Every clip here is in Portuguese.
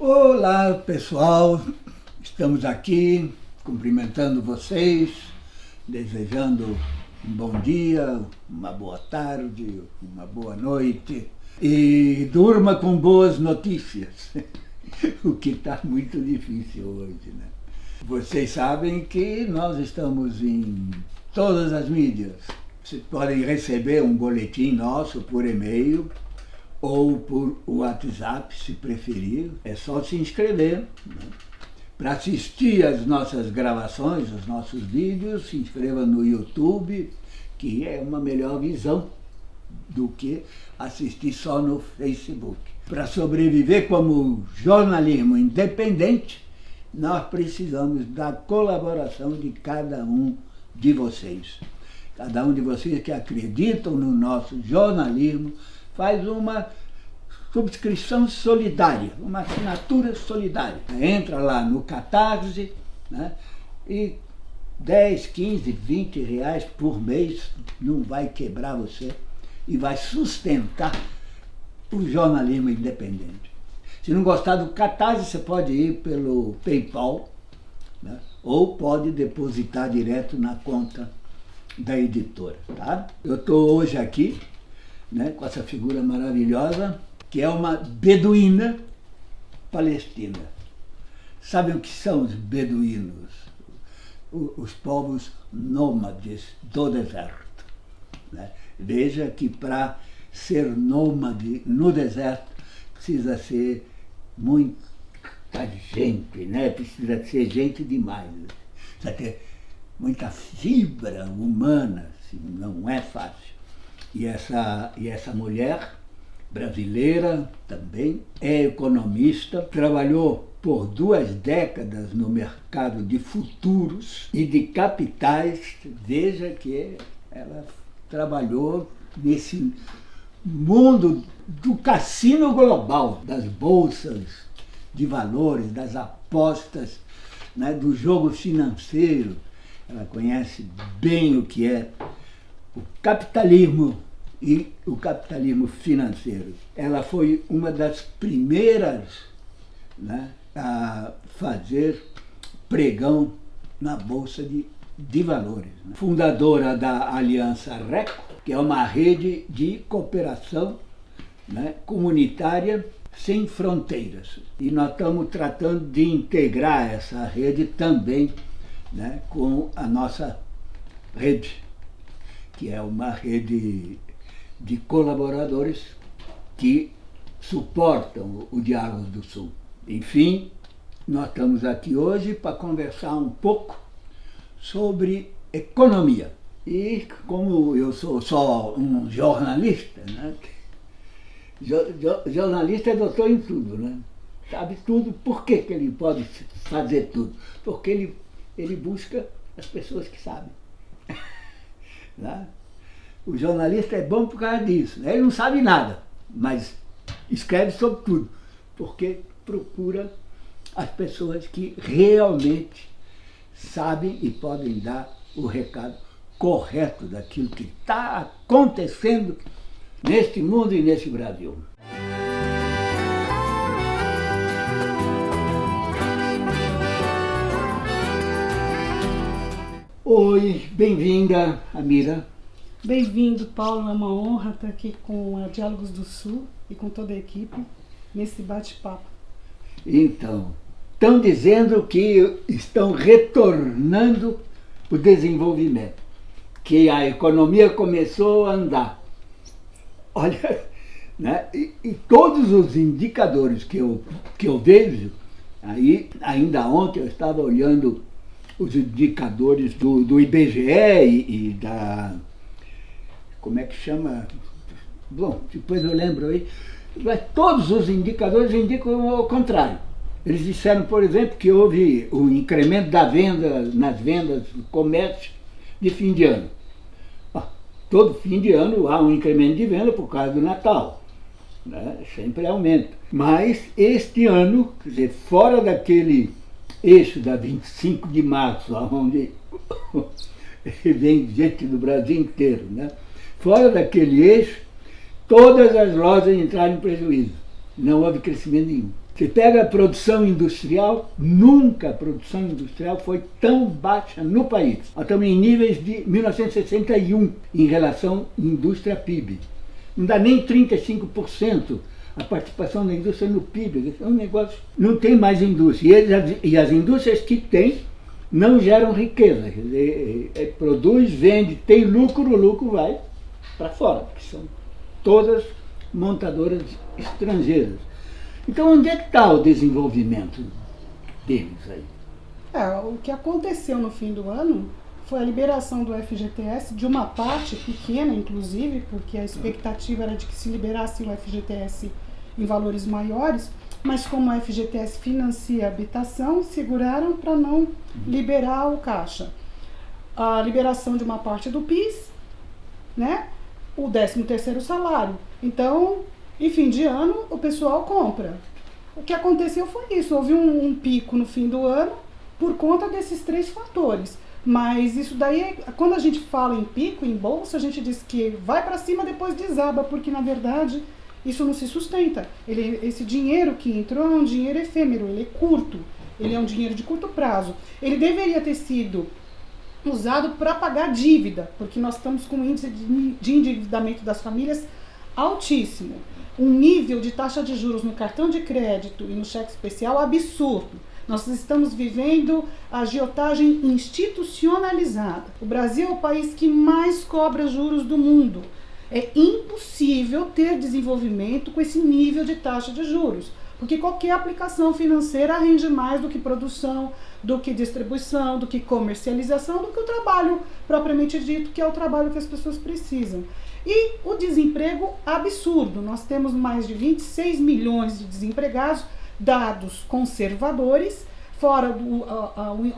Olá pessoal, estamos aqui cumprimentando vocês, desejando um bom dia, uma boa tarde, uma boa noite e durma com boas notícias, o que está muito difícil hoje. Né? Vocês sabem que nós estamos em todas as mídias. Vocês podem receber um boletim nosso por e-mail, ou por WhatsApp, se preferir. É só se inscrever. Né? Para assistir às nossas gravações, os nossos vídeos, se inscreva no YouTube, que é uma melhor visão do que assistir só no Facebook. Para sobreviver como jornalismo independente, nós precisamos da colaboração de cada um de vocês. Cada um de vocês que acreditam no nosso jornalismo, faz uma subscrição solidária, uma assinatura solidária. Entra lá no Catarse né, e 10, 15, 20 reais por mês não vai quebrar você e vai sustentar o jornalismo independente. Se não gostar do Catarse, você pode ir pelo PayPal né, ou pode depositar direto na conta da editora. Tá? Eu estou hoje aqui né, com essa figura maravilhosa, que é uma beduína palestina. Sabem o que são os beduínos? Os povos nômades do deserto. Né? Veja que para ser nômade no deserto precisa ser muita gente, né? precisa ser gente demais. Precisa ter muita fibra humana, assim, não é fácil. E essa, e essa mulher, brasileira também, é economista, trabalhou por duas décadas no mercado de futuros e de capitais. Veja que ela trabalhou nesse mundo do cassino global, das bolsas de valores, das apostas, né, do jogo financeiro. Ela conhece bem o que é o capitalismo e o capitalismo financeiro. Ela foi uma das primeiras né, a fazer pregão na Bolsa de, de Valores. Né? Fundadora da Aliança RECO, que é uma rede de cooperação né, comunitária sem fronteiras. E nós estamos tratando de integrar essa rede também né, com a nossa rede que é uma rede de colaboradores que suportam o Diálogo do Sul. Enfim, nós estamos aqui hoje para conversar um pouco sobre economia. E como eu sou só um jornalista, né? jornalista é doutor em tudo, né? sabe tudo, por que, que ele pode fazer tudo? Porque ele, ele busca as pessoas que sabem. Né? O jornalista é bom por causa disso. Né? Ele não sabe nada, mas escreve sobre tudo, porque procura as pessoas que realmente sabem e podem dar o recado correto daquilo que está acontecendo neste mundo e nesse Brasil. Oi, bem-vinda, Amira. Bem-vindo, Paulo. É uma honra estar aqui com a Diálogos do Sul e com toda a equipe nesse bate-papo. Então, estão dizendo que estão retornando o desenvolvimento, que a economia começou a andar. Olha, né? e, e todos os indicadores que eu, que eu vejo, aí, ainda ontem eu estava olhando os indicadores do, do IBGE e, e, da... como é que chama? Bom, depois eu lembro aí. Mas todos os indicadores indicam o contrário. Eles disseram, por exemplo, que houve o um incremento da venda, nas vendas do comércio de fim de ano. todo fim de ano há um incremento de venda por causa do Natal. Né? Sempre aumenta. Mas este ano, quer dizer, fora daquele eixo da 25 de março, onde vem gente do Brasil inteiro. Né? Fora daquele eixo, todas as lojas entraram em prejuízo. Não houve crescimento nenhum. Você pega a produção industrial, nunca a produção industrial foi tão baixa no país. Estamos em níveis de 1961 em relação à indústria-PIB. Não dá nem 35% a participação da indústria no PIB. É um negócio. Não tem mais indústria. E as, e as indústrias que tem não geram riqueza. É, é, produz, vende, tem lucro, o lucro vai para fora, que são todas montadoras estrangeiras. Então, onde é que está o desenvolvimento deles aí? É, o que aconteceu no fim do ano foi a liberação do FGTS de uma parte pequena, inclusive, porque a expectativa era de que se liberasse o FGTS em valores maiores, mas como o FGTS financia a habitação, seguraram para não liberar o caixa. A liberação de uma parte do PIS, né? o 13 terceiro salário. Então, em fim de ano, o pessoal compra. O que aconteceu foi isso, houve um, um pico no fim do ano por conta desses três fatores. Mas isso daí, quando a gente fala em pico, em bolsa, a gente diz que vai para cima depois desaba, porque na verdade isso não se sustenta. Ele, esse dinheiro que entrou é um dinheiro efêmero, ele é curto, ele é um dinheiro de curto prazo. Ele deveria ter sido usado para pagar dívida, porque nós estamos com um índice de endividamento das famílias altíssimo um nível de taxa de juros no cartão de crédito e no cheque especial absurdo. Nós estamos vivendo a agiotagem institucionalizada. O Brasil é o país que mais cobra juros do mundo. É impossível ter desenvolvimento com esse nível de taxa de juros, porque qualquer aplicação financeira rende mais do que produção, do que distribuição, do que comercialização, do que o trabalho propriamente dito, que é o trabalho que as pessoas precisam. E o desemprego absurdo. Nós temos mais de 26 milhões de desempregados, dados conservadores, fora do,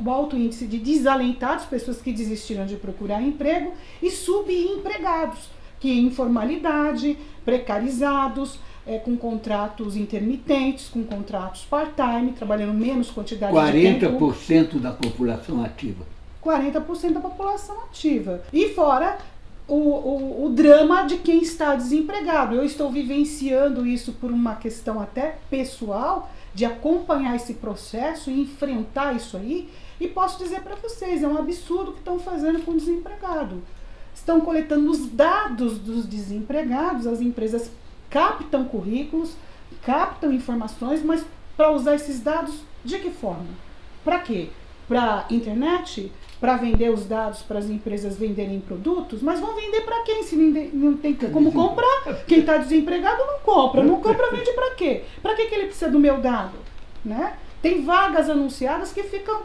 o alto índice de desalentados, pessoas que desistiram de procurar emprego, e subempregados, que em informalidade, precarizados, é, com contratos intermitentes, com contratos part-time, trabalhando menos quantidade 40% de tempo. 40% da população ativa. 40% da população ativa. E fora o, o, o, drama de quem está desempregado. Eu estou vivenciando isso por uma questão até pessoal, de acompanhar esse processo e enfrentar isso aí. E posso dizer para vocês, é um absurdo o que estão fazendo com o desempregado. Estão coletando os dados dos desempregados, as empresas captam currículos, captam informações, mas para usar esses dados de que forma? Para quê? Para internet? para vender os dados para as empresas venderem produtos, mas vão vender para quem se não tem como comprar? Quem está desempregado não compra, não compra vende para quê? Para que, que ele precisa do meu dado? Né? Tem vagas anunciadas que ficam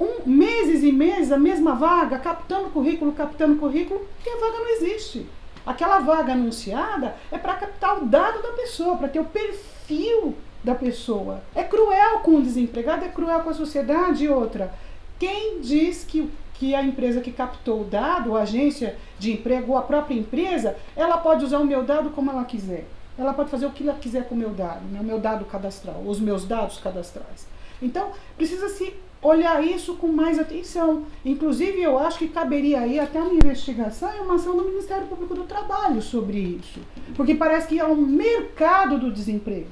um, meses e meses a mesma vaga, captando currículo, captando currículo, e a vaga não existe. Aquela vaga anunciada é para captar o dado da pessoa, para ter o perfil da pessoa. É cruel com o desempregado, é cruel com a sociedade e outra. Quem diz que, que a empresa que captou o dado, a agência de emprego ou a própria empresa, ela pode usar o meu dado como ela quiser? Ela pode fazer o que ela quiser com o meu dado, né? o meu dado cadastral, os meus dados cadastrais. Então, precisa se olhar isso com mais atenção. Inclusive, eu acho que caberia aí até uma investigação e uma ação do Ministério Público do Trabalho sobre isso. Porque parece que há um mercado do desemprego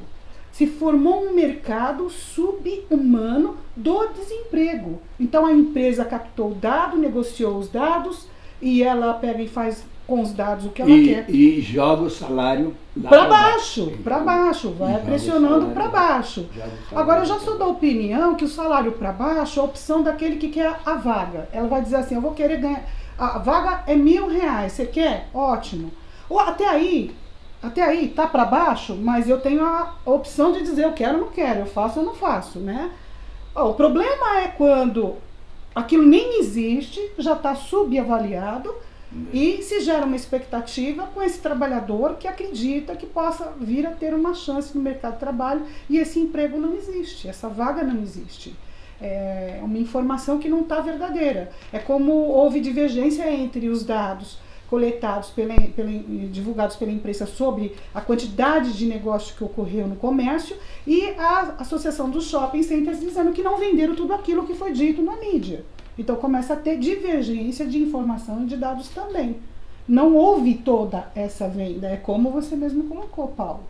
se formou um mercado subhumano do desemprego. Então a empresa captou o dado, negociou os dados e ela pega e faz com os dados o que ela e, quer. E joga o salário para baixo, para baixo, vai pressionando para baixo. Agora eu já sou da opinião que o salário para baixo é a opção daquele que quer a vaga. Ela vai dizer assim, eu vou querer ganhar, a vaga é mil reais, você quer? Ótimo. Ou até aí, até aí tá para baixo, mas eu tenho a opção de dizer eu quero ou não quero, eu faço ou não faço, né? o problema é quando aquilo nem existe, já está subavaliado e se gera uma expectativa com esse trabalhador que acredita que possa vir a ter uma chance no mercado de trabalho e esse emprego não existe, essa vaga não existe. É uma informação que não está verdadeira. É como houve divergência entre os dados coletados, pela, pela, divulgados pela imprensa sobre a quantidade de negócio que ocorreu no comércio e a Associação dos Shopping Centers dizendo que não venderam tudo aquilo que foi dito na mídia. Então começa a ter divergência de informação e de dados também. Não houve toda essa venda, é como você mesmo colocou, Paulo.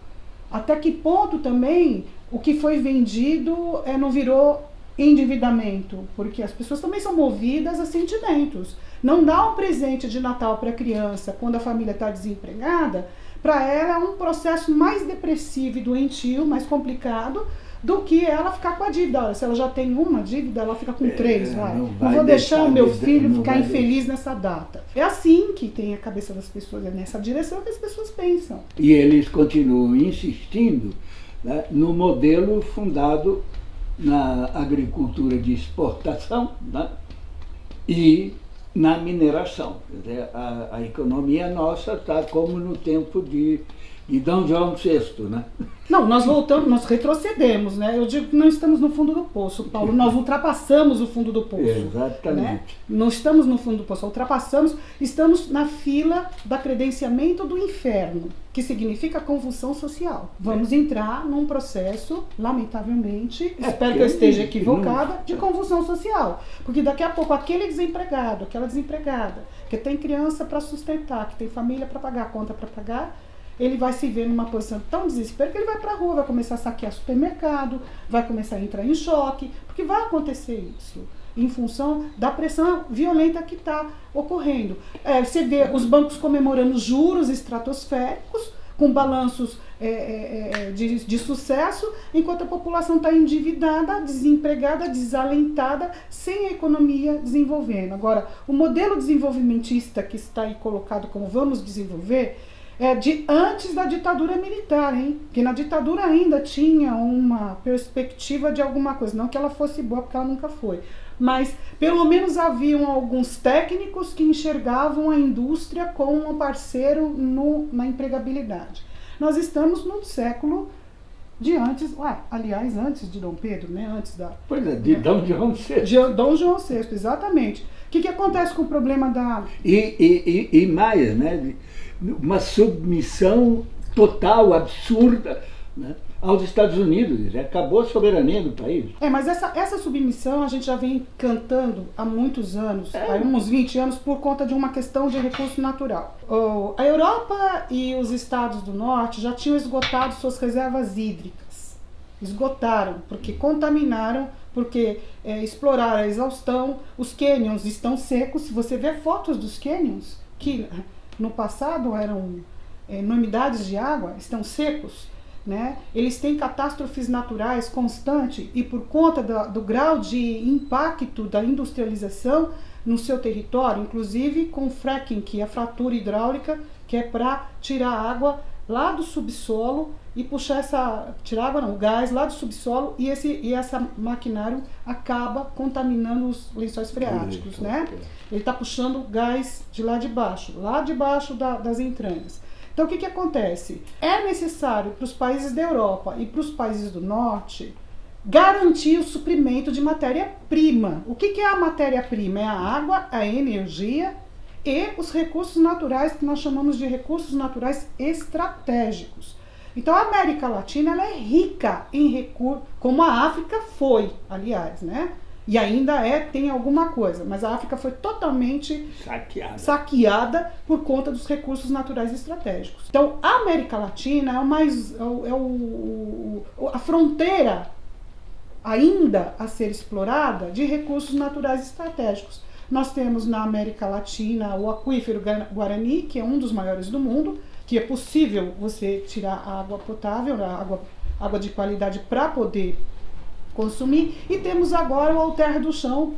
Até que ponto também o que foi vendido é, não virou endividamento? Porque as pessoas também são movidas a sentimentos. Não dá um presente de Natal para a criança quando a família está desempregada, para ela é um processo mais depressivo e doentio, mais complicado, do que ela ficar com a dívida. Olha, se ela já tem uma dívida, ela fica com é, três. Vai. Não, vai não vou deixar, o meu filho ficar infeliz nessa data. É assim que tem a cabeça das pessoas, é nessa direção que as pessoas pensam. E eles continuam insistindo né, no modelo fundado na agricultura de exportação né, e na mineração. Dizer, a, a economia nossa está como no tempo de e Dom João VI, né? Não, nós voltamos, nós retrocedemos, né? Eu digo que não estamos no fundo do poço, Paulo. Nós ultrapassamos o fundo do poço. Exatamente. Né? Não estamos no fundo do poço, ultrapassamos, estamos na fila da credenciamento do inferno, que significa convulsão social. Vamos é. entrar num processo, lamentavelmente, é, espero que eu esteja equivocada, de convulsão social. Porque daqui a pouco aquele desempregado, aquela desempregada, que tem criança para sustentar, que tem família para pagar, conta para pagar, ele vai se ver numa posição tão desespero que ele vai para a rua, vai começar a saquear supermercado, vai começar a entrar em choque, porque vai acontecer isso em função da pressão violenta que está ocorrendo. É, você vê os bancos comemorando juros estratosféricos, com balanços é, é, é de, de, sucesso, enquanto a população está endividada, desempregada, desalentada, sem a economia desenvolvendo. Agora, o modelo desenvolvimentista que está aí colocado como vamos desenvolver, é, de antes da ditadura militar, hein? Que na ditadura ainda tinha uma perspectiva de alguma coisa, não que ela fosse boa, porque ela nunca foi, mas pelo menos haviam alguns técnicos que enxergavam a indústria como um parceiro no, na empregabilidade. Nós estamos no século de antes, ué, aliás, antes de Dom Pedro, né? Antes da. Pois é, de né? Dom João VI. De Dom João VI, exatamente. O que, que acontece com o problema da. E, e, e, e mais, né? Uma submissão total, absurda, né, aos Estados Unidos. Acabou a soberania do país. É, mas essa, essa submissão a gente já vem cantando há muitos anos, é. há uns 20 anos, por conta de uma questão de recurso natural. Oh, a Europa e os Estados do Norte já tinham esgotado suas reservas hídricas. Esgotaram, porque contaminaram, porque é, exploraram a exaustão. Os cânions estão secos. Se você vê fotos dos cânions, que no passado eram é, de água, estão secos, né? eles têm catástrofes naturais constantes e por conta do, do grau de impacto da industrialização no seu território, inclusive com fracking, que é a fratura hidráulica, que é para tirar água lá do subsolo e puxar essa tirar água não, o gás lá do subsolo e esse e essa maquinário acaba contaminando os lençóis freáticos, né? Ele está puxando gás de lá de baixo, lá de baixo da, das entranhas. Então o que que acontece? É necessário para os países da Europa e para os países do norte garantir o suprimento de matéria-prima. O que, que é a matéria-prima? É a água, a energia e os recursos naturais que nós chamamos de recursos naturais estratégicos. Então a América Latina ela é rica em recursos, como a África foi, aliás, né? E ainda é, tem alguma coisa, mas a África foi totalmente saqueada, saqueada por conta dos recursos naturais estratégicos. Então a América Latina é, o mais, é, o, é o, a fronteira ainda a ser explorada de recursos naturais estratégicos. Nós temos na América Latina o aquífero Guarani, que é um dos maiores do mundo, que é possível você tirar água potável, água, água de qualidade para poder consumir. E temos agora o alter do chão,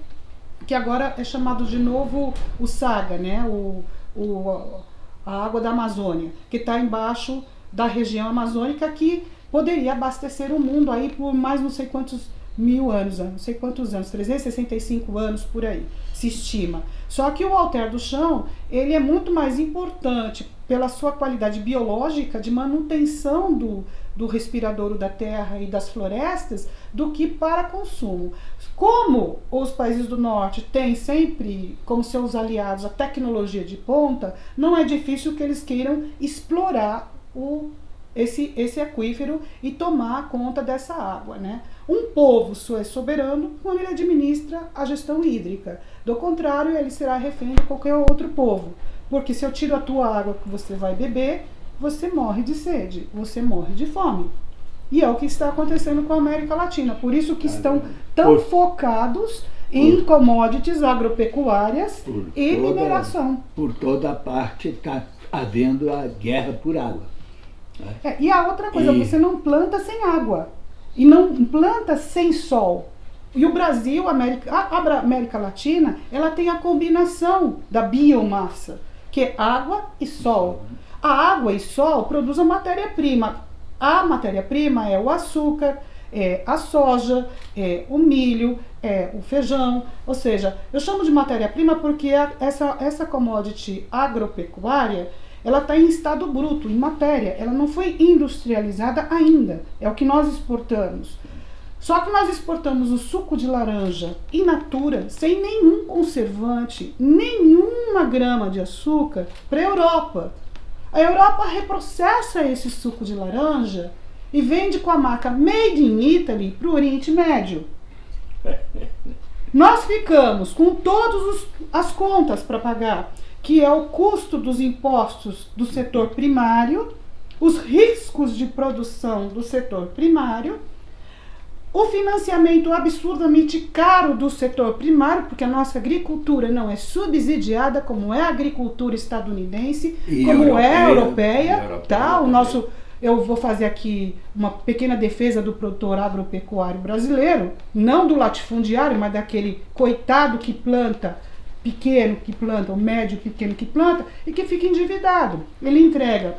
que agora é chamado de novo o Saga, né? o, o, a água da Amazônia, que está embaixo da região amazônica, que poderia abastecer o mundo aí por mais não sei quantos mil anos, não sei quantos anos, 365 anos por aí, se estima. Só que o alter do chão, ele é muito mais importante pela sua qualidade biológica de manutenção do, do respiradouro da terra e das florestas do que para consumo. Como os países do norte têm sempre como seus aliados a tecnologia de ponta, não é difícil que eles queiram explorar o esse, esse aquífero e tomar conta dessa água. Né? Um povo só é soberano quando ele administra a gestão hídrica. Do contrário, ele será refém de qualquer outro povo. Porque se eu tiro a tua água que você vai beber, você morre de sede, você morre de fome. E é o que está acontecendo com a América Latina. Por isso que estão tão por, focados em por, commodities agropecuárias e toda, mineração. Por toda parte está havendo a guerra por água. Né? É, e a outra coisa, e... você não planta sem água. E não planta sem sol. E o Brasil, América, a América Latina, ela tem a combinação da biomassa, que é água e sol. A água e sol produzem matéria-prima. A matéria-prima é o açúcar, é a soja, é o milho, é o feijão. Ou seja, eu chamo de matéria-prima porque essa, essa commodity agropecuária ela está em estado bruto, em matéria. Ela não foi industrializada ainda. É o que nós exportamos. Só que nós exportamos o suco de laranja in natura, sem nenhum conservante, nenhuma grama de açúcar, para a Europa. A Europa reprocessa esse suco de laranja e vende com a marca Made in Italy para o Oriente Médio. Nós ficamos com todas as contas para pagar, que é o custo dos impostos do setor primário, os riscos de produção do setor primário o financiamento absurdamente caro do setor primário, porque a nossa agricultura não é subsidiada como é a agricultura estadunidense, e como europeia, é a europeia, europeia tá? O nosso eu vou fazer aqui uma pequena defesa do produtor agropecuário brasileiro, não do latifundiário, mas daquele coitado que planta pequeno que planta, o médio pequeno que planta e que fica endividado. Ele entrega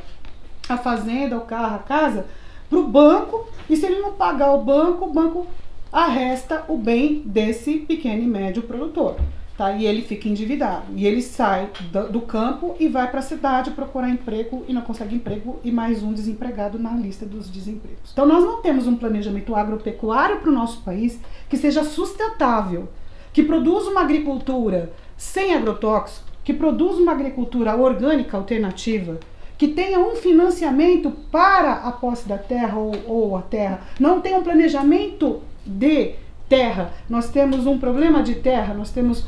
a fazenda, o carro, a casa para o banco e se ele não pagar o banco, o banco arresta o bem desse pequeno e médio produtor. Tá? E ele fica endividado. E ele sai do, campo e vai para a cidade procurar emprego e não consegue emprego e mais um desempregado na lista dos desempregos. Então nós não temos um planejamento agropecuário para o nosso país que seja sustentável, que produza uma agricultura sem agrotóxico, que produza uma agricultura orgânica alternativa, que tenha um financiamento para a posse da terra ou, ou a terra, não tem um planejamento de terra. Nós temos um problema de terra, nós temos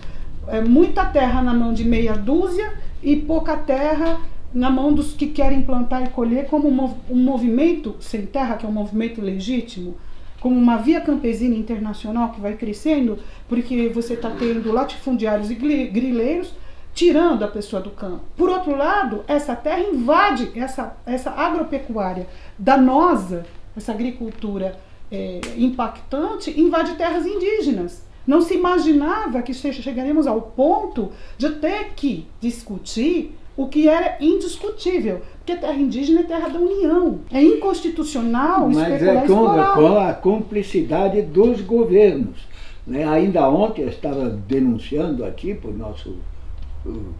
é, muita terra na mão de meia dúzia e pouca terra na mão dos que querem plantar e colher, como um movimento sem terra, que é um movimento legítimo, como uma via campesina internacional que vai crescendo, porque você está tendo latifundiários e grileiros tirando a pessoa do campo. Por outro lado, essa terra invade, essa, essa agropecuária danosa, essa agricultura é, impactante, invade terras indígenas. Não se imaginava que chegaríamos ao ponto de ter que discutir o que era indiscutível, porque terra indígena é terra da União. É inconstitucional Mas é com, com a cumplicidade dos governos. Né? Ainda ontem eu estava denunciando aqui para o nosso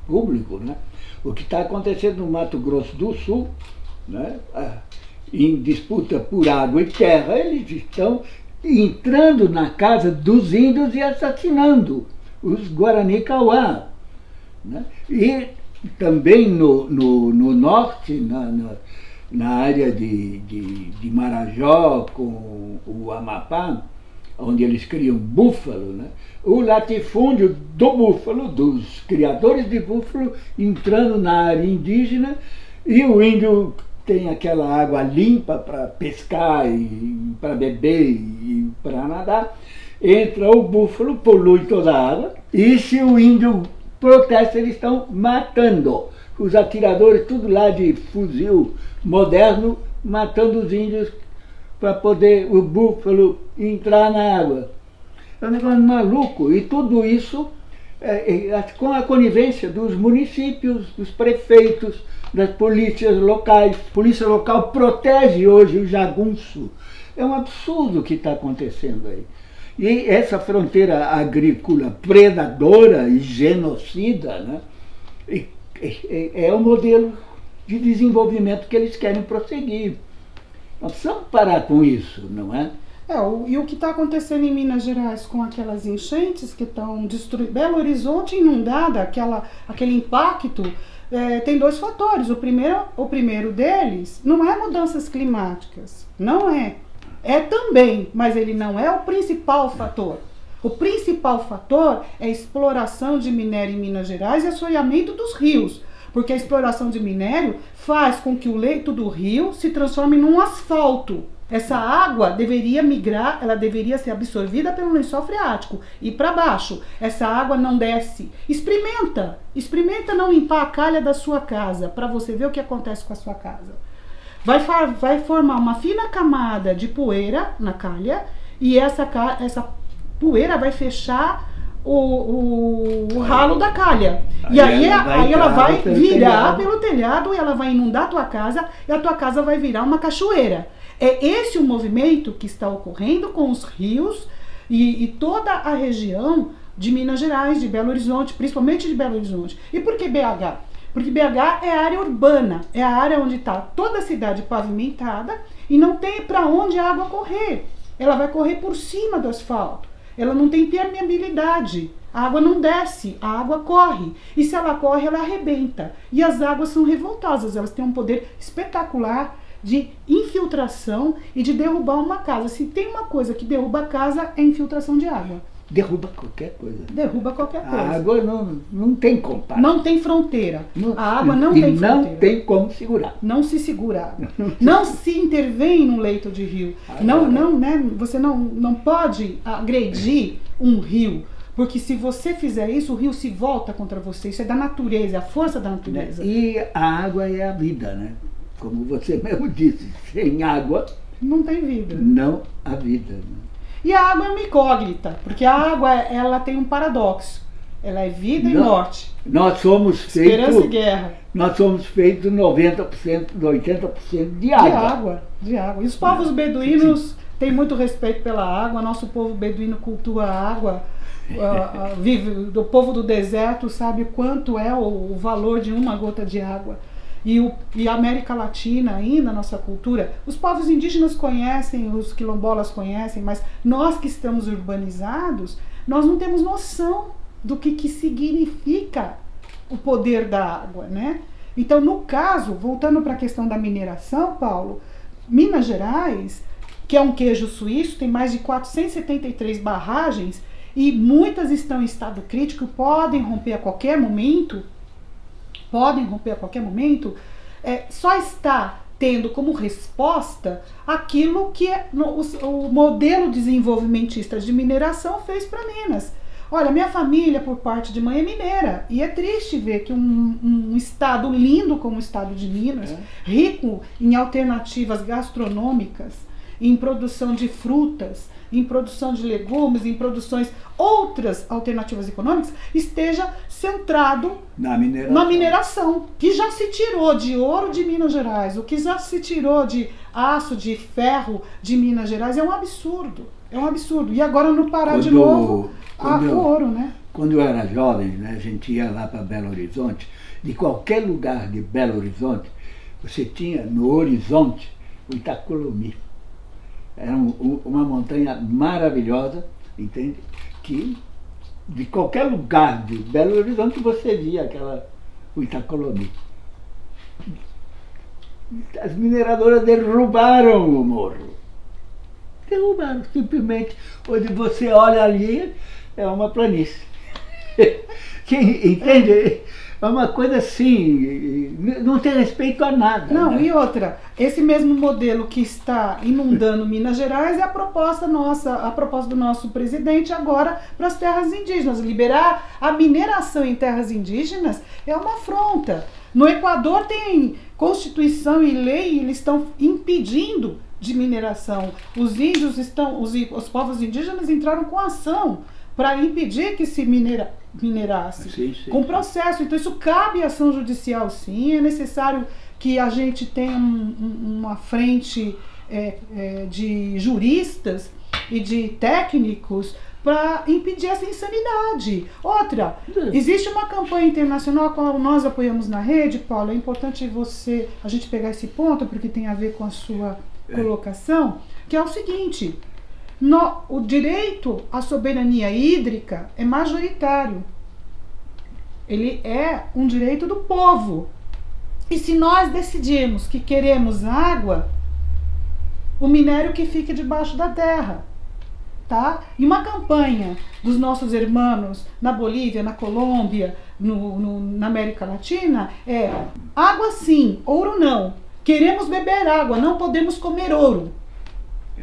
público, né? o que está acontecendo no Mato Grosso do Sul, né? em disputa por água e terra, eles estão entrando na casa dos índios e assassinando os Guarani Kauá. Né? E também no, no, no norte, na, na, na área de, de, de Marajó com o Amapá, onde eles criam búfalo, né? o latifúndio do búfalo, dos criadores de búfalo, entrando na área indígena, e o índio tem aquela água limpa para pescar, e para beber e para nadar, entra o búfalo, polui toda a água, e se o índio protesta, eles estão matando. Os atiradores, tudo lá de fuzil moderno, matando os índios para poder o búfalo entrar na água. É um negócio maluco. E tudo isso é, é, com a conivência dos municípios, dos prefeitos, das polícias locais. A polícia local protege hoje o jagunço. É um absurdo o que está acontecendo aí. E essa fronteira agrícola predadora e genocida né, é, o modelo de desenvolvimento que eles querem prosseguir. Nós precisamos parar com isso, não é? É, o, e o que está acontecendo em Minas Gerais com aquelas enchentes que estão destruindo. Belo Horizonte inundada, aquela, aquele impacto, é, tem dois fatores. O primeiro, o primeiro deles não é mudanças climáticas. Não é. É também, mas ele não é o principal fator. O principal fator é a exploração de minério em Minas Gerais e assoreamento dos rios. Porque a exploração de minério faz com que o leito do rio se transforme num asfalto. Essa água deveria migrar, ela deveria ser absorvida pelo lençol freático e para baixo. Essa água não desce. Experimenta, experimenta não limpar a calha da sua casa para você ver o que acontece com a sua casa. Vai, vai formar uma fina camada de poeira na calha e essa, essa poeira vai fechar o, o, o ralo da calha. Aí e aí ela vai, aí ela vai virar telhado. pelo telhado e ela vai inundar a tua casa e a tua casa vai virar uma cachoeira. É esse o movimento que está ocorrendo com os rios e, e toda a região de Minas Gerais, de Belo Horizonte, principalmente de Belo Horizonte. E por que BH? Porque BH é a área urbana, é a área onde está toda a cidade pavimentada e não tem para onde a água correr. Ela vai correr por cima do asfalto. Ela não tem permeabilidade. A água não desce, a água corre. E se ela corre, ela arrebenta. E as águas são revoltosas, elas têm um poder espetacular de infiltração e de derrubar uma casa. Se tem uma coisa que derruba a casa, é infiltração de água. Derruba qualquer coisa. Derruba qualquer coisa. A água não, não tem comparação. Não tem fronteira. Não, a água não tem fronteira. não tem como segurar. Não se segura. não se intervém num leito de rio. Agora, não, não, né? Você não, não pode agredir um rio. Porque se você fizer isso, o rio se volta contra você. Isso é da natureza, é a força da natureza. E a água é a vida, né? Como você mesmo disse, sem água. Não tem vida. Não há vida. Né? E a água é uma incógnita, porque a água ela tem um paradoxo. Ela é vida Não, e morte. Nós somos feitos. Esperança e guerra. Nós somos feitos 90%, 80% de água. De água, de água. E os povos beduínos têm muito respeito pela água. Nosso povo beduíno cultua a água. Uh, uh, vive do povo do deserto sabe quanto é o, o valor de uma gota de água e, o, e a América Latina ainda, nossa cultura, os povos indígenas conhecem, os quilombolas conhecem, mas nós que estamos urbanizados, nós não temos noção do que, que significa o poder da água, né? Então, no caso, voltando para a questão da mineração, Paulo, Minas Gerais, que é um queijo suíço, tem mais de 473 barragens e muitas estão em estado crítico, podem romper a qualquer momento podem romper a qualquer momento, é, só está tendo como resposta aquilo que no, o, o, modelo desenvolvimentista de mineração fez para Minas. Olha, minha família, por parte de mãe, é mineira. E é triste ver que um, um estado lindo como o estado de Minas, é. rico em alternativas gastronômicas, em produção de frutas, em produção de legumes, em produções outras alternativas econômicas, esteja centrado na mineração. na mineração, que já se tirou de ouro de Minas Gerais, o que já se tirou de aço, de ferro de Minas Gerais, é um absurdo. É um absurdo. E agora no Pará quando, de novo a, eu, o ouro, né? Quando eu era jovem, né, a gente ia lá para Belo Horizonte, de qualquer lugar de Belo Horizonte, você tinha no horizonte o Itacolomi. Era um, uma montanha maravilhosa, entende? Que de qualquer lugar de Belo Horizonte você via aquela o Itacolomi. As mineradoras derrubaram o morro. Derrubaram, simplesmente. Onde você olha ali, é uma planície. Quem, entende? É uma coisa assim, não tem respeito a nada. Não, né? e outra, esse mesmo modelo que está inundando Minas Gerais é a proposta nossa, a proposta do nosso presidente agora para as terras indígenas. Liberar a mineração em terras indígenas é uma afronta. No Equador tem constituição e lei, e eles estão impedindo de mineração. Os índios estão, os, os povos indígenas entraram com ação para impedir que se minera, minerasse. Sim, sim, com processo. Então, isso cabe à ação judicial, sim. É necessário que a gente tenha um, um, uma frente é, é, de juristas e de técnicos para impedir essa insanidade. Outra, existe uma campanha internacional a qual nós apoiamos na rede, Paulo. É importante você a gente pegar esse ponto porque tem a ver com a sua é. colocação, que é o seguinte: no, o direito à soberania hídrica é majoritário. Ele é um direito do povo. E se nós decidirmos que queremos água, o minério que fique debaixo da terra. tá? E uma campanha dos nossos irmãos na Bolívia, na Colômbia, no, no, na América Latina é água sim, ouro não. Queremos beber água, não podemos comer ouro.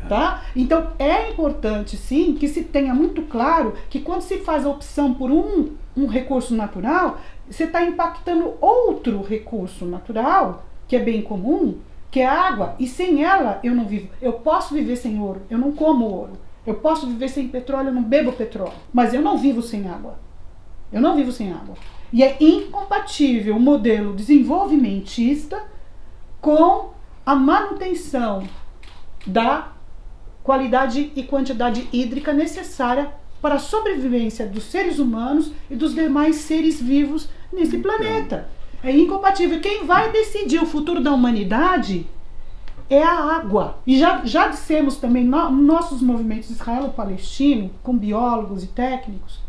Tá? Então é importante sim que se tenha muito claro que quando se faz a opção por um, um recurso natural, você está impactando outro recurso natural, que é bem comum, que é a água, e sem ela eu não vivo. Eu posso viver sem ouro, eu não como ouro. Eu posso viver sem petróleo, eu não bebo petróleo. Mas eu não vivo sem água. Eu não vivo sem água. E é incompatível o modelo desenvolvimentista com a manutenção da qualidade e quantidade hídrica necessária para a sobrevivência dos seres humanos e dos demais seres vivos nesse então. planeta. É incompatível. Quem vai decidir o futuro da humanidade é a água. E já, já dissemos também no, nossos movimentos israelo-palestino, com biólogos e técnicos,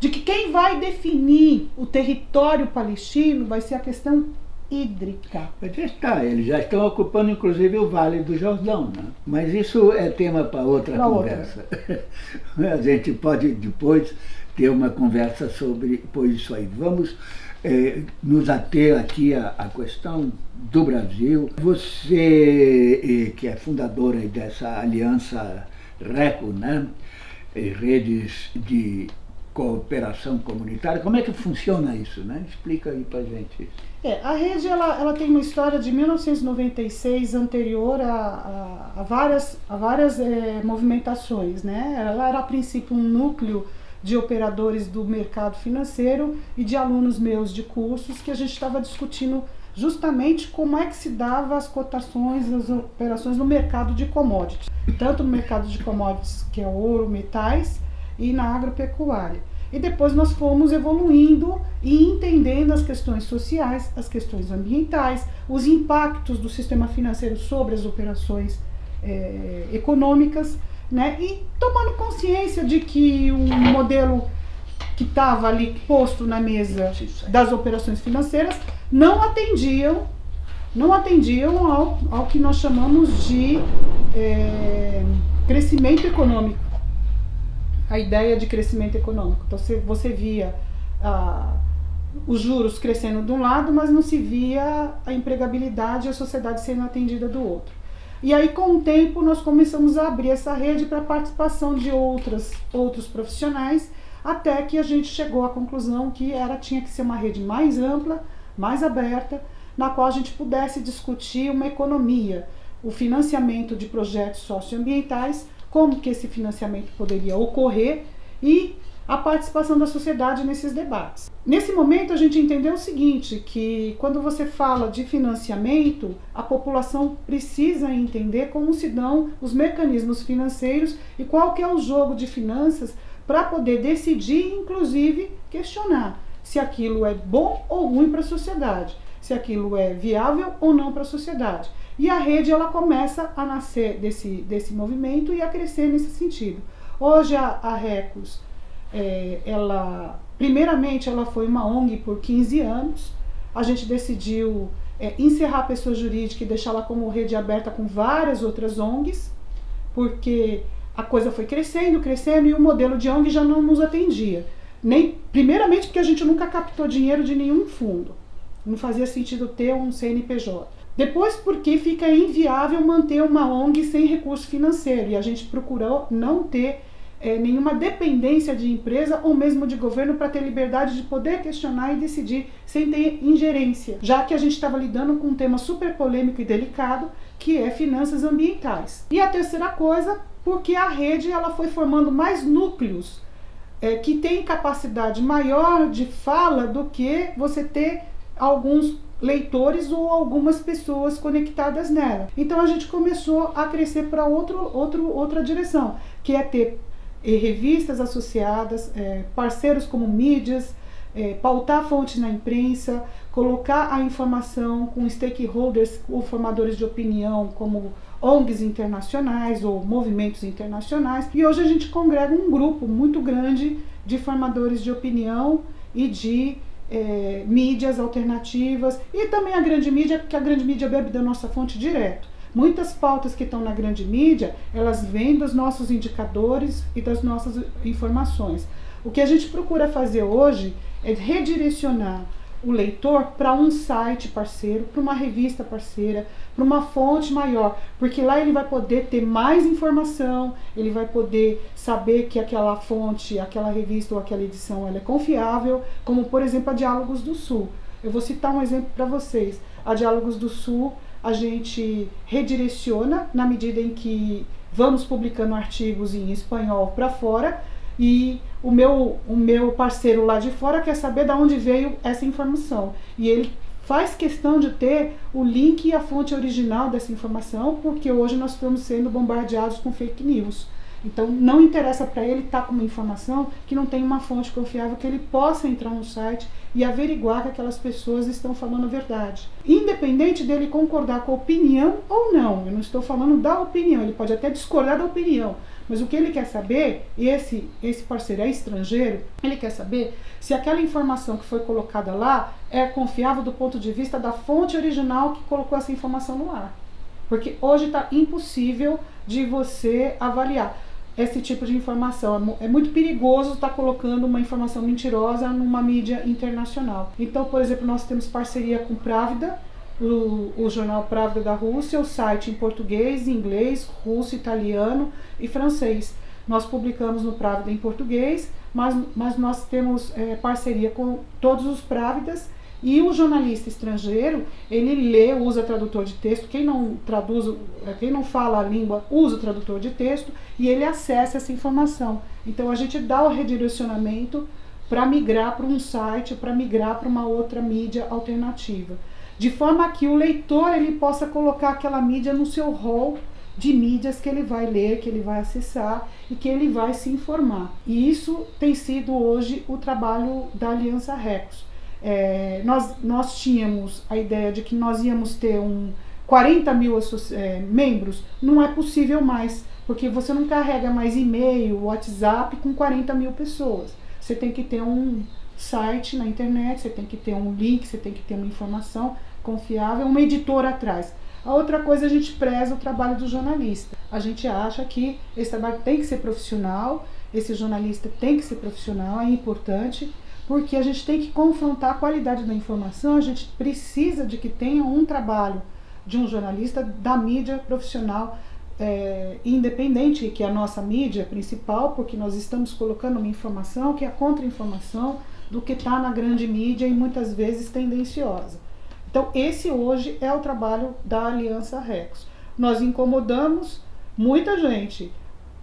de que quem vai definir o território palestino vai ser a questão hídrica. Mas está, eles já estão ocupando inclusive o Vale do Jordão, né? mas isso é tema para outra pra conversa. Outra. a gente pode depois ter uma conversa sobre isso aí. Vamos é, nos ater aqui à, à, questão do Brasil. Você, é, que é fundadora dessa aliança RECO, né? redes de cooperação comunitária, como é que funciona isso? Né? Explica aí para gente É, a rede ela, ela tem uma história de 1996 anterior a, a, a várias, a várias é, movimentações. Né? Ela era a princípio um núcleo de operadores do mercado financeiro e de alunos meus de cursos que a gente estava discutindo justamente como é que se dava as cotações, as operações no mercado de commodities, tanto no mercado de commodities que é ouro, metais e na agropecuária. E depois nós fomos evoluindo e entendendo as questões sociais, as questões ambientais, os impactos do sistema financeiro sobre as operações é, econômicas né? E tomando consciência de que um modelo que estava ali posto na mesa das operações financeiras não atendiam não atendiam ao, ao que nós chamamos de é, crescimento econômico a ideia de crescimento econômico. Então você, você via ah, os juros crescendo de um lado mas não se via a empregabilidade e a sociedade sendo atendida do outro. E aí, com o tempo, nós começamos a abrir essa rede para a participação de outras, outros profissionais, até que a gente chegou à conclusão que era tinha que ser uma rede mais ampla, mais aberta, na qual a gente pudesse discutir uma economia, o financiamento de projetos socioambientais, como que esse financiamento poderia ocorrer e a participação da sociedade nesses debates. Nesse momento a gente entendeu o seguinte, que quando você fala de financiamento, a população precisa entender como se dão os mecanismos financeiros e qual que é o jogo de finanças para poder decidir, inclusive questionar se aquilo é bom ou ruim para a sociedade, se aquilo é viável ou não para a sociedade. E a rede ela começa a nascer desse, desse movimento e a crescer nesse sentido. Hoje a, a Recos é, ela, primeiramente, ela foi uma ONG por 15 anos. A gente decidiu é, encerrar a pessoa jurídica e deixá-la como rede aberta com várias outras ONGs, porque a coisa foi crescendo, crescendo e o modelo de ONG já não nos atendia. Nem, primeiramente porque a gente nunca captou dinheiro de nenhum fundo. Não fazia sentido ter um CNPJ. Depois porque fica inviável manter uma ONG sem recurso financeiro e a gente procurou não ter é, nenhuma dependência de empresa ou mesmo de governo para ter liberdade de poder questionar e decidir sem ter ingerência, já que a gente estava lidando com um tema super polêmico e delicado, que é finanças ambientais. E a terceira coisa, porque a rede ela foi formando mais núcleos é, que têm capacidade maior de fala do que você ter alguns leitores ou algumas pessoas conectadas nela. Então a gente começou a crescer para outro, outro, outra direção, que é ter e revistas associadas, é, parceiros como mídias, é, pautar fontes na imprensa, colocar a informação com stakeholders ou formadores de opinião, como ONGs internacionais ou movimentos internacionais. E hoje a gente congrega um grupo muito grande de formadores de opinião e de é, mídias alternativas e também a grande mídia, porque a grande mídia bebe da nossa fonte direto Muitas pautas que estão na grande mídia, elas vêm dos nossos indicadores e das nossas informações. O que a gente procura fazer hoje é redirecionar o leitor para um site parceiro, para uma revista parceira, para uma fonte maior, porque lá ele vai poder ter mais informação, ele vai poder saber que aquela fonte, aquela revista ou aquela edição ela é confiável, como por exemplo a Diálogos do Sul. Eu vou citar um exemplo para vocês. A Diálogos do Sul, a gente redireciona na medida em que vamos publicando artigos em espanhol para fora e o meu, o meu parceiro lá de fora quer saber de onde veio essa informação. E ele faz questão de ter o link e a fonte original dessa informação, porque hoje nós estamos sendo bombardeados com fake news. Então não interessa para ele estar tá com uma informação que não tem uma fonte confiável, que ele possa entrar no site e averiguar que aquelas pessoas estão falando a verdade. Independente dele concordar com a opinião ou não, eu não estou falando da opinião, ele pode até discordar da opinião, mas o que ele quer saber, e esse, esse parceiro é estrangeiro, ele quer saber se aquela informação que foi colocada lá é confiável do ponto de vista da fonte original que colocou essa informação no ar. Porque hoje está impossível de você avaliar esse tipo de informação. É, é muito perigoso estar tá colocando uma informação mentirosa numa mídia internacional. Então, por exemplo, nós temos parceria com Pravda, o, o jornal Pravda da Rússia, o site em português, inglês, russo, italiano e francês. Nós publicamos no Pravda em português, mas, mas nós temos é, parceria com todos os Pravdas e o jornalista estrangeiro, ele lê, usa tradutor de texto, quem não traduz, é, quem não fala a língua, usa o tradutor de texto e ele acessa essa informação. Então a gente dá o redirecionamento para migrar para um site, para migrar para uma outra mídia alternativa de forma que o leitor ele possa colocar aquela mídia no seu rol de mídias que ele vai ler, que ele vai acessar e que ele vai se informar. E isso tem sido hoje o trabalho da Aliança Recos. É, nós, nós tínhamos a ideia de que nós íamos ter um 40 mil é, membros, não é possível mais, porque você não carrega mais e-mail, WhatsApp com 40 mil pessoas. Você tem que ter um site na internet, você tem que ter um link, você tem que ter uma informação confiável, uma editora atrás. A outra coisa, a gente preza o trabalho do jornalista. A gente acha que esse trabalho tem que ser profissional, esse jornalista tem que ser profissional, é importante, porque a gente tem que confrontar a qualidade da informação, a gente precisa de que tenha um trabalho de um jornalista da mídia profissional é, independente, que é a nossa mídia principal, porque nós estamos colocando uma informação que é contra-informação do que está na grande mídia e muitas vezes tendenciosa. Então, esse hoje é o trabalho da Aliança Rex. Nós incomodamos muita gente,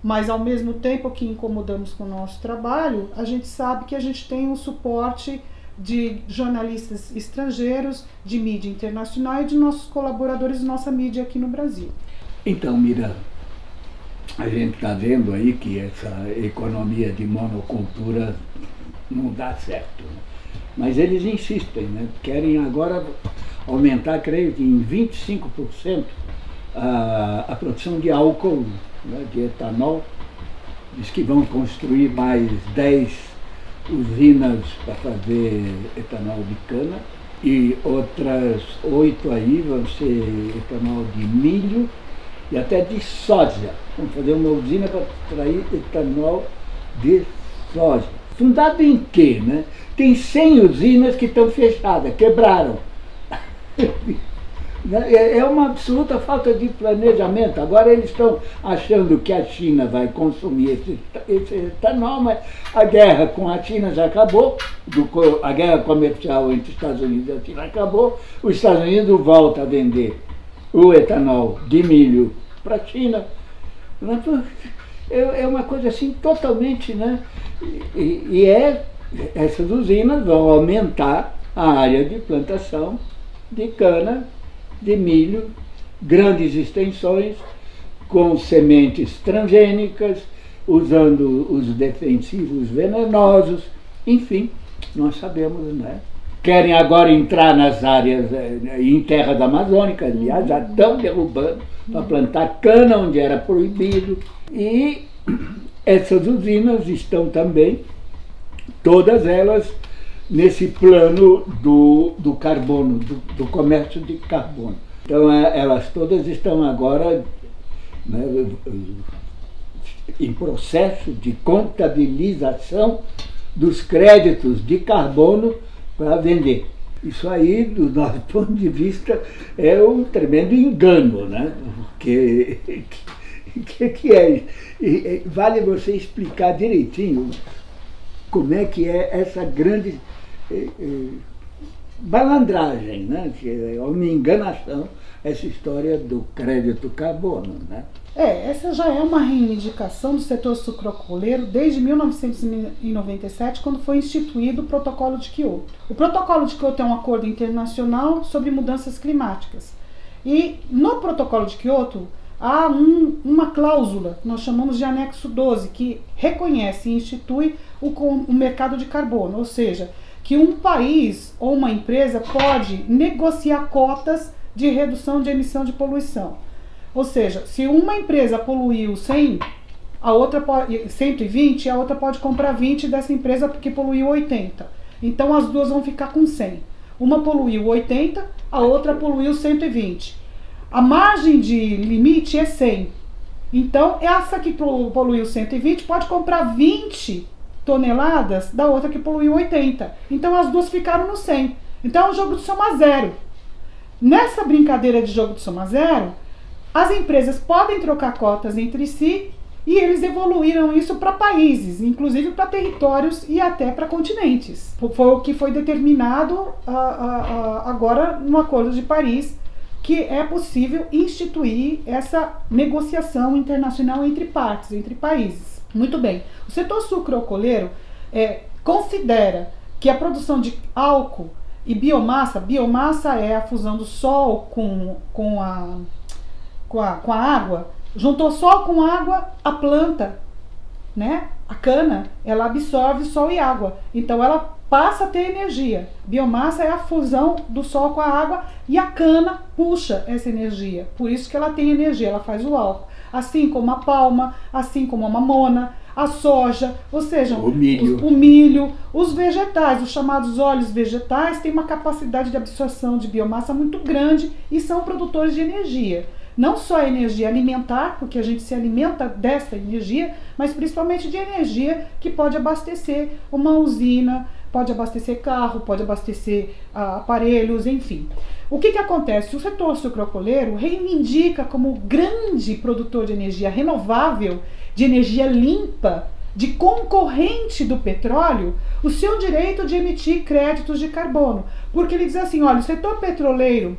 mas ao mesmo tempo que incomodamos com o nosso trabalho, a gente sabe que a gente tem o suporte de jornalistas estrangeiros, de mídia internacional e de nossos colaboradores nossa mídia aqui no Brasil. Então, Mira, a gente está vendo aí que essa economia de monocultura não dá certo. Né? Mas eles insistem, né? querem agora aumentar, creio que em 25% a, a produção de álcool, né? de etanol. Diz que vão construir mais 10 usinas para fazer etanol de cana e outras oito aí vão ser etanol de milho e até de soja. Vamos fazer uma usina para extrair etanol de soja. Fundado em quê? Né? Tem 100 usinas que estão fechadas, quebraram. Né? É, é uma absoluta falta de planejamento. Agora eles estão achando que a China vai consumir esse, esse etanol, mas a guerra com a China já acabou, do, a guerra comercial entre Estados Unidos e a China acabou, os Estados Unidos voltam a vender o etanol de milho para a China. É, é uma coisa assim totalmente, né? E, e é, essas usinas vão aumentar a área de plantação de cana, de milho, grandes extensões, com sementes transgênicas, usando os defensivos venenosos, enfim, nós sabemos, né? Querem agora entrar nas áreas eh, em terra da Amazônica, aliás, já estão derrubando para plantar cana onde era proibido. E essas usinas estão também, todas elas, nesse plano do, do carbono, do, do comércio de carbono. Então é, elas todas estão agora né, em processo de contabilização dos créditos de carbono para vender. Isso aí, do nosso ponto de vista, é um tremendo engano, né? Porque que, que é e, vale você explicar direitinho como é que é essa grande eh, eh, balandragem, né? que é uma enganação, essa história do crédito carbono. Né? É, essa já é uma reivindicação do setor sucrocoleiro desde 1997, quando foi instituído o Protocolo de Kyoto. O Protocolo de Kyoto é um acordo internacional sobre mudanças climáticas. E no Protocolo de Kyoto há um, uma cláusula, nós chamamos de anexo 12, que reconhece e institui o, o mercado de carbono, ou seja, que um país ou uma empresa pode negociar cotas de redução de emissão de poluição. Ou seja, se uma empresa poluiu 100, a outra pode, 120, a outra pode comprar 20 dessa empresa porque poluiu 80. Então as duas vão ficar com 100. Uma poluiu 80, a outra poluiu 120. A margem de limite é 100. Então, essa que poluiu 120 pode comprar 20 toneladas da outra que poluiu 80. Então, as duas ficaram no 100. Então, é um jogo de soma zero. Nessa brincadeira de jogo de soma zero, as empresas podem trocar cotas entre si e eles evoluíram isso para países, inclusive para territórios e até para continentes. Foi o que foi determinado uh, uh, uh, agora no Acordo de Paris, que é possível instituir essa negociação internacional entre partes, entre países. Muito bem. O setor sucroalcooleiro é, considera que a produção de álcool e biomassa, biomassa é a fusão do sol com, com, a, com, a, com a água, juntou sol com água, a planta, né? A cana, ela absorve sol e água. Então ela passa a ter energia. Biomassa é a fusão do sol com a água e a cana puxa essa energia. Por isso que ela tem energia, ela faz o álcool. Assim como a palma, assim como a mamona, a soja, ou seja, o milho. Os, o milho, os vegetais, os chamados óleos vegetais, têm uma capacidade de absorção de biomassa muito grande e são produtores de energia não só a energia alimentar, porque a gente se alimenta dessa energia, mas principalmente de energia que pode abastecer uma usina, pode abastecer carro, pode abastecer ah, aparelhos, enfim. O que, que acontece? O setor sucrocoleiro reivindica como grande produtor de energia renovável, de energia limpa, de concorrente do petróleo, o seu direito de emitir créditos de carbono. Porque ele diz assim: olha, o setor petroleiro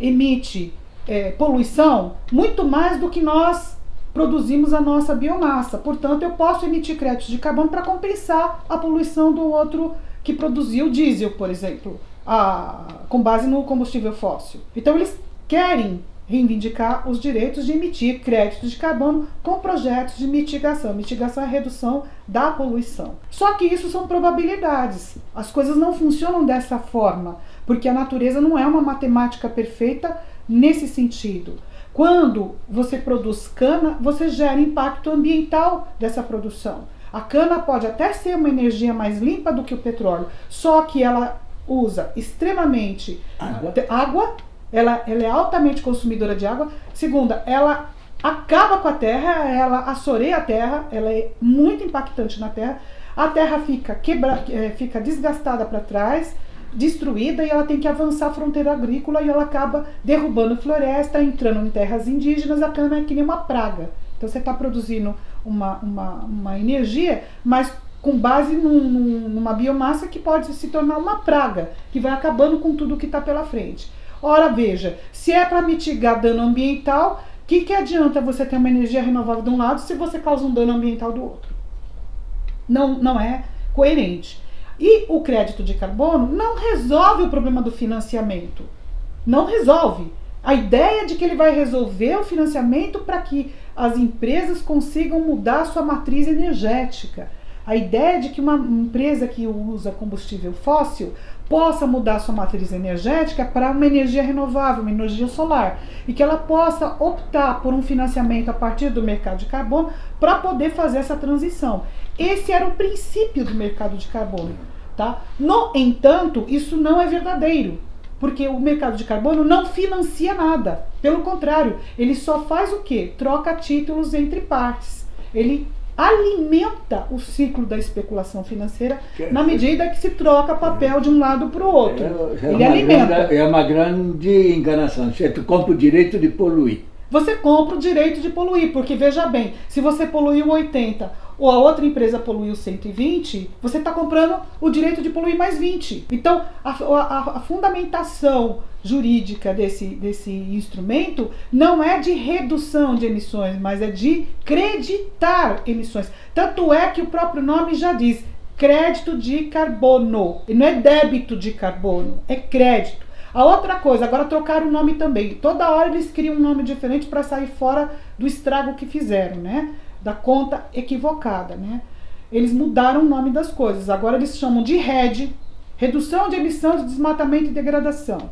emite é, poluição muito mais do que nós produzimos a nossa biomassa. Portanto, eu posso emitir créditos de carbono para compensar a poluição do outro que produziu diesel, por exemplo, a, com base no combustível fóssil. Então, eles querem reivindicar os direitos de emitir créditos de carbono com projetos de mitigação. Mitigação é a redução da poluição. Só que isso são probabilidades. As coisas não funcionam dessa forma, porque a natureza não é uma matemática perfeita nesse sentido. Quando você produz cana, você gera impacto ambiental dessa produção. A cana pode até ser uma energia mais limpa do que o petróleo, só que ela usa extremamente água, água ela, ela é altamente consumidora de água. Segunda, ela acaba com a terra, ela assoreia a terra, ela é muito impactante na terra. A terra fica, quebra, é, fica desgastada para trás, destruída e ela tem que avançar a fronteira agrícola e ela acaba derrubando floresta, entrando em terras indígenas, a cana é que nem uma praga. Então você está produzindo uma, uma, uma energia, mas com base num, numa biomassa que pode se tornar uma praga, que vai acabando com tudo que está pela frente. Ora, veja, se é para mitigar dano ambiental, o que, que adianta você ter uma energia renovável de um lado se você causa um dano ambiental do outro? Não, não é coerente. E o crédito de carbono não resolve o problema do financiamento. Não resolve. A ideia de que ele vai resolver o financiamento para que as empresas consigam mudar sua matriz energética. A ideia de que uma empresa que usa combustível fóssil possa mudar sua matriz energética para uma energia renovável, uma energia solar, e que ela possa optar por um financiamento a partir do mercado de carbono para poder fazer essa transição. Esse era o princípio do mercado de carbono. Tá? No entanto, isso não é verdadeiro. Porque o mercado de carbono não financia nada. Pelo contrário, ele só faz o quê? Troca títulos entre partes. Ele alimenta o ciclo da especulação financeira na medida que se troca papel de um lado para o outro. É, é ele alimenta. Grande, é uma grande enganação. Você compra o direito de poluir. Você compra o direito de poluir, porque veja bem, se você poluiu 80 ou a outra empresa poluiu 120, você está comprando o direito de poluir mais 20. Então, a, a, a, fundamentação jurídica desse, desse instrumento não é de redução de emissões, mas é de creditar emissões. Tanto é que o próprio nome já diz crédito de carbono. E não é débito de carbono, é crédito. A outra coisa, agora trocaram o nome também. Toda hora eles criam um nome diferente para sair fora do estrago que fizeram, né? Da conta equivocada, né? Eles mudaram o nome das coisas. Agora eles chamam de RED, redução de emissão de desmatamento e degradação,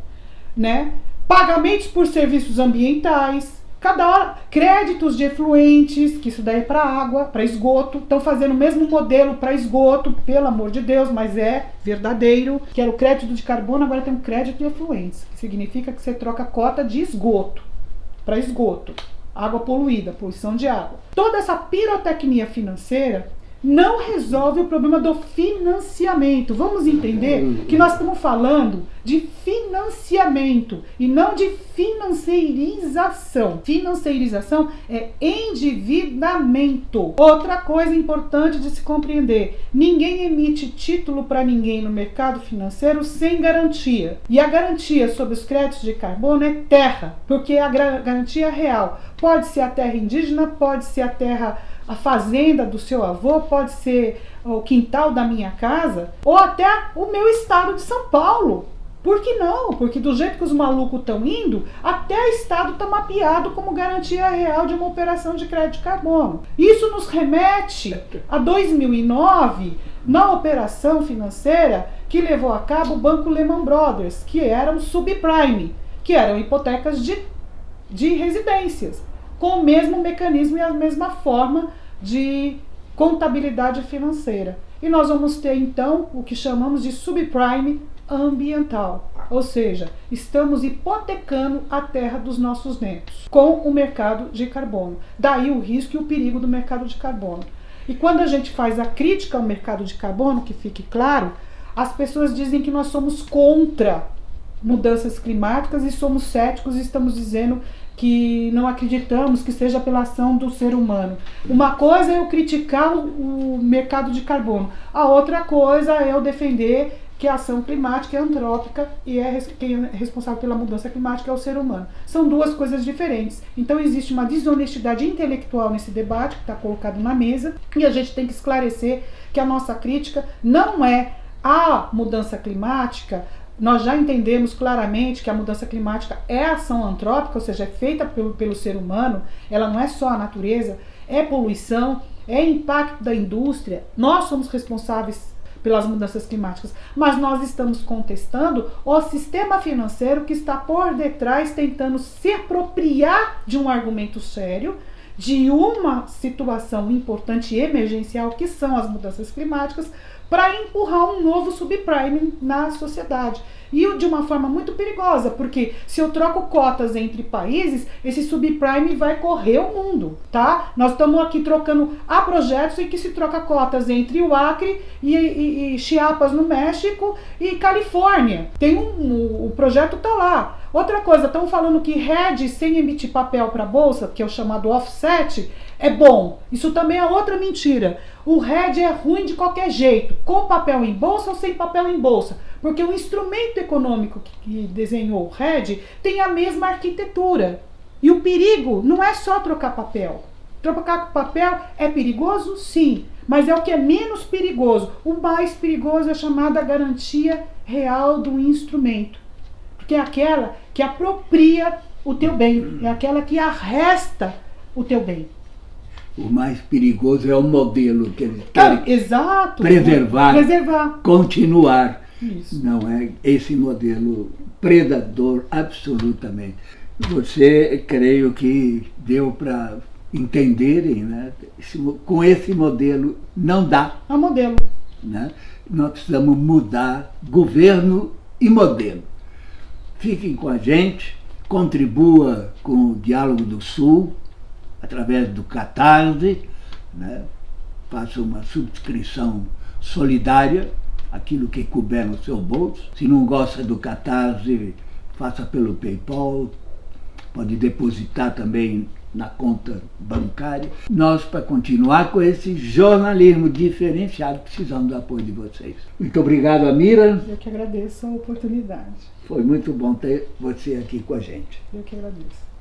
né? Pagamentos por serviços ambientais, cada hora créditos de efluentes, que isso daí é para água, para esgoto, estão fazendo o mesmo modelo para esgoto, pelo amor de Deus, mas é verdadeiro, que era o crédito de carbono, agora tem um crédito de efluentes, que significa que você troca cota de esgoto para esgoto água poluída, poluição de água. Toda essa pirotecnia financeira não resolve o problema do financiamento. Vamos entender que nós estamos falando de financiamento e não de financeirização. Financeirização é endividamento. Outra coisa importante de se compreender: ninguém emite título para ninguém no mercado financeiro sem garantia. E a garantia sobre os créditos de carbono é terra, porque a garantia real pode ser a terra indígena, pode ser a terra a fazenda do seu avô, pode ser o quintal da minha casa, ou até o meu estado de São Paulo. Por que não? Porque do jeito que os malucos estão indo, até o Estado está mapeado como garantia real de uma operação de crédito de carbono. Isso nos remete a 2009, na operação financeira que levou a cabo o Banco Lehman Brothers, que eram subprime, que eram hipotecas de, de residências, com o mesmo mecanismo e a mesma forma de contabilidade financeira. E nós vamos ter então o que chamamos de subprime ambiental, ou seja, estamos hipotecando a terra dos nossos netos com o mercado de carbono. Daí o risco e o perigo do mercado de carbono. E quando a gente faz a crítica ao mercado de carbono, que fique claro, as pessoas dizem que nós somos contra mudanças climáticas e somos céticos e estamos dizendo que não acreditamos que seja pela ação do ser humano. Uma coisa é eu criticar o mercado de carbono, a outra coisa é eu defender que a ação climática é antrópica e é quem é responsável pela mudança climática é o ser humano. São duas coisas diferentes. Então existe uma desonestidade intelectual nesse debate que está colocado na mesa e a gente tem que esclarecer que a nossa crítica não é a mudança climática, nós já entendemos claramente que a mudança climática é ação antrópica, ou seja, é feita pelo, pelo ser humano, ela não é só a natureza, é poluição, é impacto da indústria. Nós somos responsáveis pelas mudanças climáticas, mas nós estamos contestando o sistema financeiro que está por detrás tentando se apropriar de um argumento sério, de uma situação importante e emergencial que são as mudanças climáticas, para empurrar um novo subprime na sociedade. E de uma forma muito perigosa, porque se eu troco cotas entre países, esse subprime vai correr o mundo, tá? Nós estamos aqui trocando, há projetos em que se troca cotas entre o Acre e, e, e Chiapas no México e Califórnia. Tem um, o, o projeto tá lá. Outra coisa, estão falando que RED sem emitir papel para bolsa, que é o chamado offset, é bom. Isso também é outra mentira. O RED é ruim de qualquer jeito, com papel em bolsa ou sem papel em bolsa. Porque o instrumento econômico que desenhou o RED tem a mesma arquitetura. E o perigo não é só trocar papel. Trocar papel é perigoso? Sim, mas é o que é menos perigoso. O mais perigoso é a chamada garantia real do instrumento. Porque é aquela que apropria o teu bem, é aquela que arresta o teu bem. O mais perigoso é o modelo que eles querem ah, exato, preservar, preservar, continuar. Isso. Não é esse modelo predador absolutamente. Você, creio que deu para entenderem, né? Esse, com esse modelo não dá. É um modelo. Né? Nós precisamos mudar governo e modelo. fiquem com a gente, contribua com o Diálogo do Sul, através do Catarse, né? faça uma subscrição solidária, aquilo que couber no seu bolso. Se não gosta do Catarse, faça pelo PayPal, pode depositar também na conta bancária. Nós, para continuar com esse jornalismo diferenciado, precisamos do apoio de vocês. Muito obrigado, Amira. Eu que agradeço a oportunidade. Foi muito bom ter você aqui com a gente. Eu que agradeço.